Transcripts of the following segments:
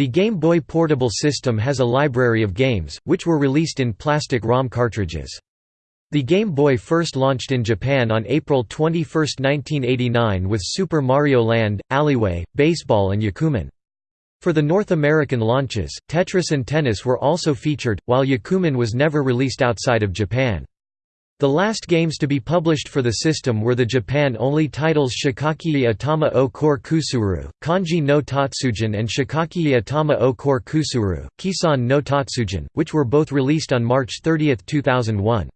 The Game Boy Portable system has a library of games, which were released in plastic ROM cartridges. The Game Boy first launched in Japan on April 21, 1989 with Super Mario Land, Alleyway, Baseball and Yakuman. For the North American launches, Tetris and Tennis were also featured, while Yakuman was never released outside of Japan. The last games to be published for the system were the Japan-only titles Shikakiya Atama o Core Kusuru, Kanji no Tatsujin and Shikakiya Atama o Core Kusuru, Kisan no Tatsujin, which were both released on March 30, 2001.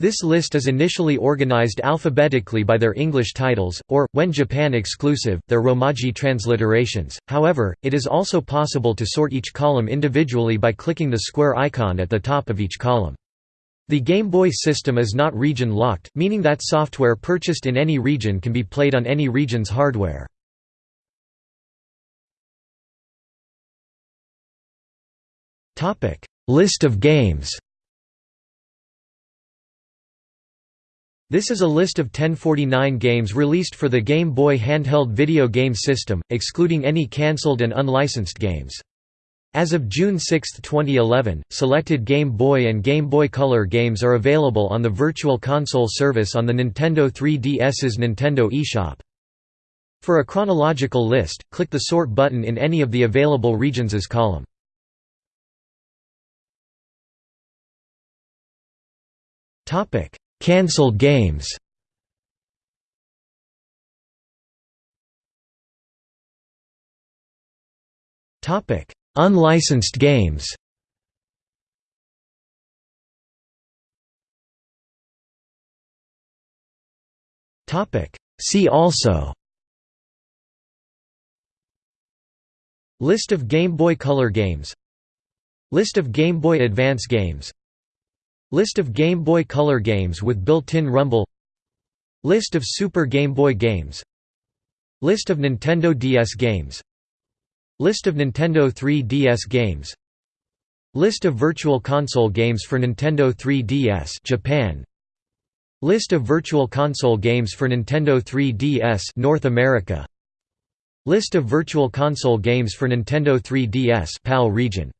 This list is initially organized alphabetically by their English titles, or, when Japan exclusive, their Romaji transliterations. However, it is also possible to sort each column individually by clicking the square icon at the top of each column. The Game Boy system is not region-locked, meaning that software purchased in any region can be played on any region's hardware. List of games This is a list of 1049 games released for the Game Boy handheld video game system, excluding any cancelled and unlicensed games. As of June 6, 2011, selected Game Boy and Game Boy Color games are available on the Virtual Console service on the Nintendo 3DS's Nintendo eShop. For a chronological list, click the Sort button in any of the available regions' column. Cancelled games Topic Unlicensed games. See also. List of Game Boy Color games. List of Game Boy Advance games. List of Game Boy Color games with built-in rumble. List of Super Game Boy games. List of Nintendo DS games List of Nintendo 3DS games. List of Virtual Console games for Nintendo 3DS Japan. List of Virtual Console games for Nintendo 3DS North America. List of Virtual Console games for Nintendo 3DS PAL region